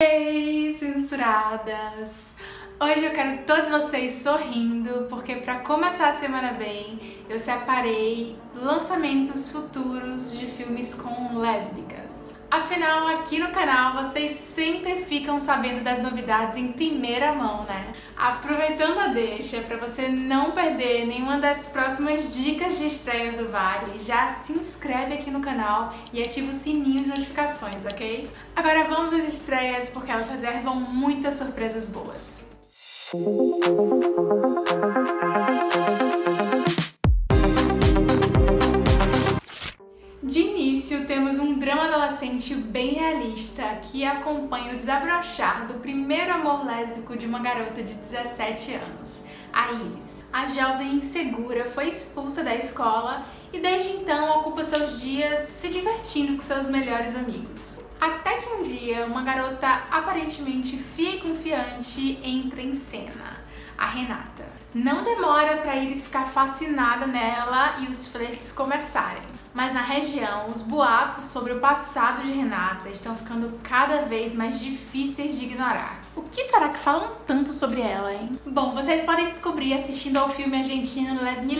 Ei, censuradas! Hoje eu quero todos vocês sorrindo, porque para começar a semana bem, eu separei lançamentos futuros de filmes com lésbicas. Afinal, aqui no canal vocês sempre ficam sabendo das novidades em primeira mão, né? Aproveitando a deixa, para você não perder nenhuma das próximas dicas de estreias do Vale, já se inscreve aqui no canal e ativa o sininho de notificações, ok? Agora vamos às estreias, porque elas reservam muitas surpresas boas. De início, temos um drama adolescente bem realista que acompanha o desabrochar do primeiro amor lésbico de uma garota de 17 anos, a Iris. A jovem insegura foi expulsa da escola e desde então ocupa seus dias se divertindo com seus melhores amigos. Até dia, uma garota aparentemente fria e confiante entra em cena, a Renata. Não demora para Iris ficar fascinada nela e os flertes começarem. Mas na região, os boatos sobre o passado de Renata estão ficando cada vez mais difíceis de ignorar. O que será que falam tanto sobre ela, hein? Bom, vocês podem descobrir assistindo ao filme argentino Les Mil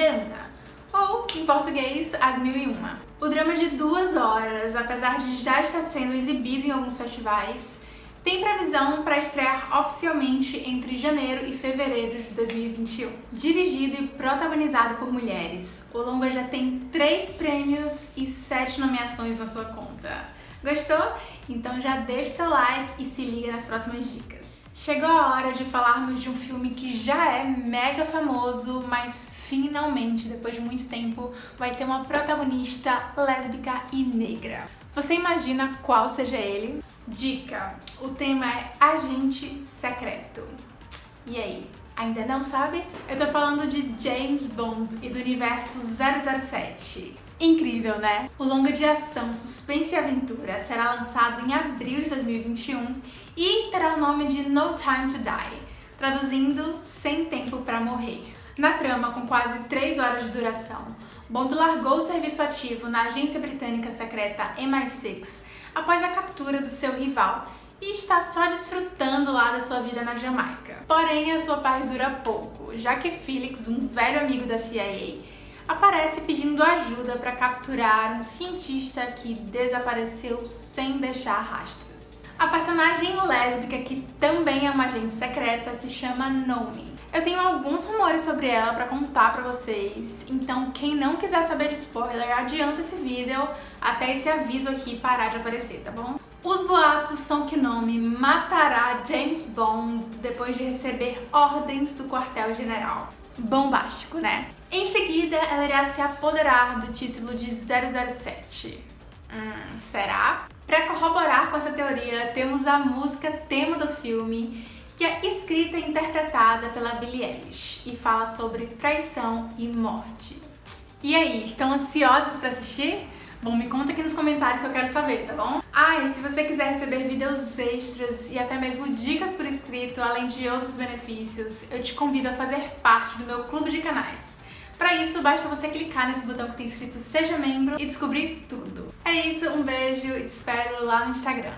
em português, As Mil e Uma. O drama de duas horas, apesar de já estar sendo exibido em alguns festivais, tem previsão para estrear oficialmente entre janeiro e fevereiro de 2021. Dirigido e protagonizado por mulheres, o longa já tem três prêmios e sete nomeações na sua conta. Gostou? Então já deixa seu like e se liga nas próximas dicas. Chegou a hora de falarmos de um filme que já é mega famoso, mas finalmente, depois de muito tempo, vai ter uma protagonista lésbica e negra. Você imagina qual seja ele? Dica! O tema é Agente Secreto. E aí, ainda não sabe? Eu tô falando de James Bond e do universo 007. Incrível, né? O longa de ação, suspense e aventura será lançado em abril de 2021 e terá o nome de No Time to Die, traduzindo Sem Tempo para Morrer. Na trama, com quase 3 horas de duração, Bond largou o serviço ativo na agência britânica secreta MI6 após a captura do seu rival e está só desfrutando lá da sua vida na Jamaica. Porém, a sua paz dura pouco, já que Felix, um velho amigo da CIA, aparece pedindo ajuda para capturar um cientista que desapareceu sem deixar rastros. A personagem lésbica, que também é uma agente secreta, se chama Nomi. Eu tenho alguns rumores sobre ela para contar para vocês, então quem não quiser saber de spoiler, adianta esse vídeo até esse aviso aqui parar de aparecer, tá bom? Os boatos são que Nomi matará James Bond depois de receber ordens do quartel-general. Bombástico, né? Em seguida, ela irá se apoderar do título de 007. Hum, será? Para corroborar com essa teoria, temos a música tema do filme, que é escrita e interpretada pela Billie Eilish e fala sobre traição e morte. E aí, estão ansiosos para assistir? Bom, me conta aqui nos comentários que eu quero saber, tá bom? Ah, e se você quiser receber vídeos extras e até mesmo dicas por escrito, além de outros benefícios, eu te convido a fazer parte do meu clube de canais. Para isso, basta você clicar nesse botão que tem escrito Seja Membro e descobrir tudo. É isso, um beijo e te espero lá no Instagram.